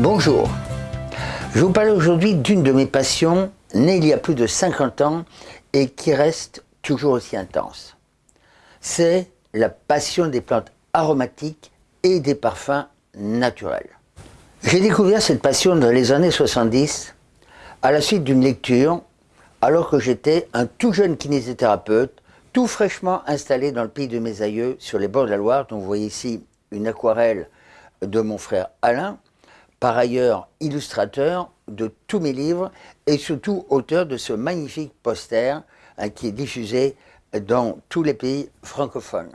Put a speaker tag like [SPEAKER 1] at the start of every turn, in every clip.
[SPEAKER 1] Bonjour, je vous parle aujourd'hui d'une de mes passions, née il y a plus de 50 ans et qui reste toujours aussi intense. C'est la passion des plantes aromatiques et des parfums naturels. J'ai découvert cette passion dans les années 70 à la suite d'une lecture alors que j'étais un tout jeune kinésithérapeute tout fraîchement installé dans le pays de mes aïeux sur les bords de la Loire dont vous voyez ici une aquarelle de mon frère Alain par ailleurs illustrateur de tous mes livres et surtout auteur de ce magnifique poster hein, qui est diffusé dans tous les pays francophones.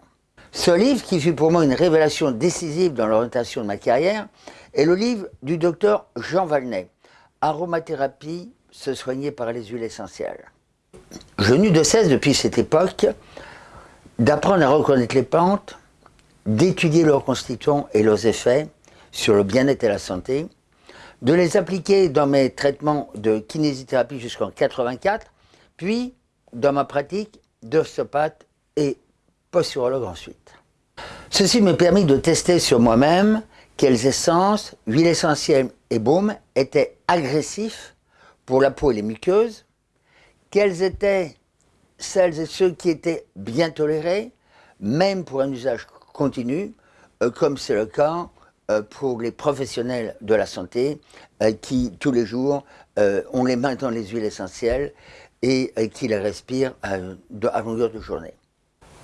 [SPEAKER 1] Ce livre, qui fut pour moi une révélation décisive dans l'orientation de ma carrière, est le livre du docteur Jean Valnet, Aromathérapie, se soigner par les huiles essentielles. Je n'eus de cesse depuis cette époque d'apprendre à reconnaître les plantes, d'étudier leurs constituants et leurs effets, sur le bien-être et la santé, de les appliquer dans mes traitements de kinésithérapie jusqu'en 84, puis dans ma pratique d'ostéopathe et posturologue ensuite. Ceci me permis de tester sur moi-même quelles essences, huiles essentielles et baumes étaient agressifs pour la peau et les muqueuses, quelles étaient celles et ceux qui étaient bien tolérés, même pour un usage continu, euh, comme c'est le cas pour les professionnels de la santé euh, qui, tous les jours, euh, ont les mains dans les huiles essentielles et qui les respirent à, longueur de journée.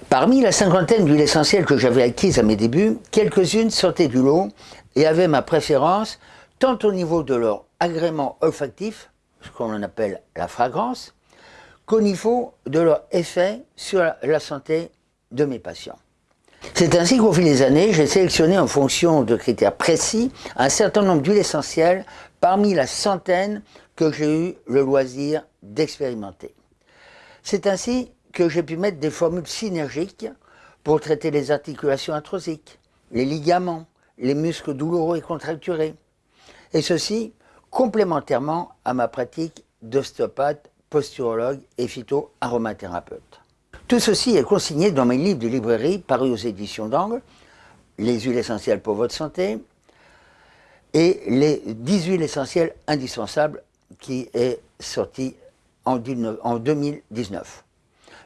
[SPEAKER 1] Parmi la cinquantaine d'huiles essentielles que j'avais acquises à mes débuts, quelques-unes sortaient du lot et avaient ma préférence tant au niveau de leur agrément olfactif, ce qu'on appelle la fragrance, qu'au niveau de leur effet sur la santé de mes patients. C'est ainsi qu'au fil des années, j'ai sélectionné en fonction de critères précis un certain nombre d'huiles essentielles parmi la centaine que j'ai eu le loisir d'expérimenter. C'est ainsi que j'ai pu mettre des formules synergiques pour traiter les articulations arthrosiques, les ligaments, les muscles douloureux et contracturés. Et ceci complémentairement à ma pratique d'ostéopathe, posturologue et phytoaromathérapeute. Tout ceci est consigné dans mes livres de librairie parus aux éditions d'Angle, Les huiles essentielles pour votre santé et les 10 huiles essentielles indispensables qui est sorti en 2019.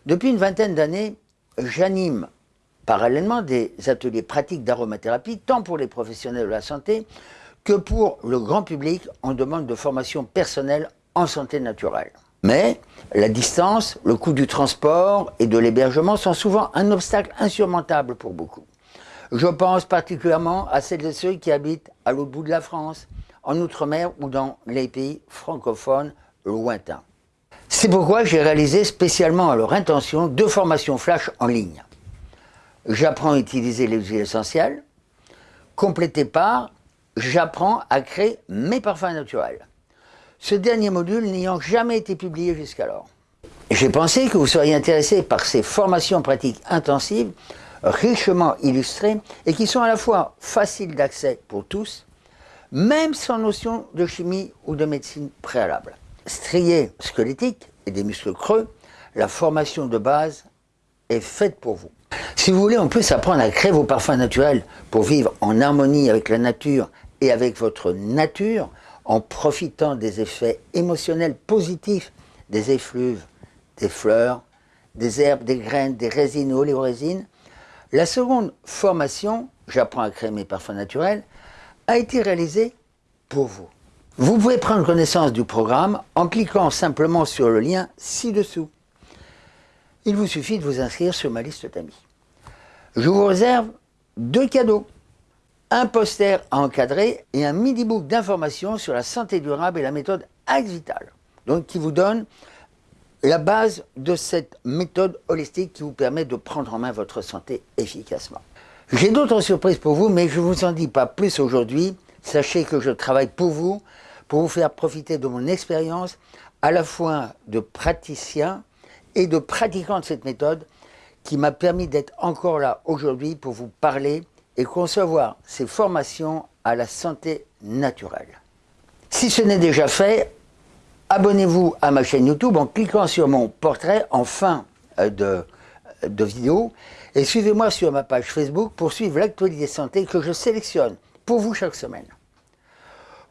[SPEAKER 1] Depuis une vingtaine d'années, j'anime parallèlement des ateliers pratiques d'aromathérapie, tant pour les professionnels de la santé que pour le grand public en demande de formation personnelle en santé naturelle. Mais la distance, le coût du transport et de l'hébergement sont souvent un obstacle insurmontable pour beaucoup. Je pense particulièrement à celles et ceux qui habitent à l'autre bout de la France, en Outre-mer ou dans les pays francophones lointains. C'est pourquoi j'ai réalisé spécialement à leur intention deux formations flash en ligne. J'apprends à utiliser les huiles essentielles, complété par j'apprends à créer mes parfums naturels ce dernier module n'ayant jamais été publié jusqu'alors. J'ai pensé que vous seriez intéressé par ces formations pratiques intensives, richement illustrées, et qui sont à la fois faciles d'accès pour tous, même sans notion de chimie ou de médecine préalable. Strié squelettique et des muscles creux, la formation de base est faite pour vous. Si vous voulez en plus apprendre à créer vos parfums naturels pour vivre en harmonie avec la nature et avec votre nature, en profitant des effets émotionnels positifs des effluves, des fleurs, des herbes, des graines, des résines, oléorésines. La seconde formation, j'apprends à créer mes parfums naturels, a été réalisée pour vous. Vous pouvez prendre connaissance du programme en cliquant simplement sur le lien ci-dessous. Il vous suffit de vous inscrire sur ma liste d'amis. Je vous réserve deux cadeaux un poster à encadrer et un midi-book d'informations sur la santé durable et la méthode Axe Vital. Donc qui vous donne la base de cette méthode holistique qui vous permet de prendre en main votre santé efficacement. J'ai d'autres surprises pour vous, mais je ne vous en dis pas plus aujourd'hui. Sachez que je travaille pour vous, pour vous faire profiter de mon expérience, à la fois de praticien et de pratiquant de cette méthode, qui m'a permis d'être encore là aujourd'hui pour vous parler et concevoir ces formations à la santé naturelle. Si ce n'est déjà fait, abonnez-vous à ma chaîne YouTube en cliquant sur mon portrait en fin euh, de, vidéo et suivez-moi sur ma page Facebook pour suivre l'actualité santé que je sélectionne pour vous chaque semaine.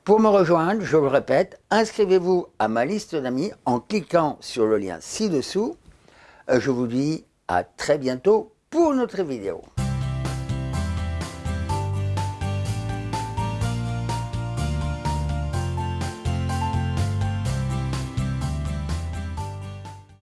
[SPEAKER 1] Pour me rejoindre, je le répète, inscrivez-vous à ma liste d'amis en cliquant sur le lien ci-dessous. Euh, je vous dis à très bientôt pour notre vidéo.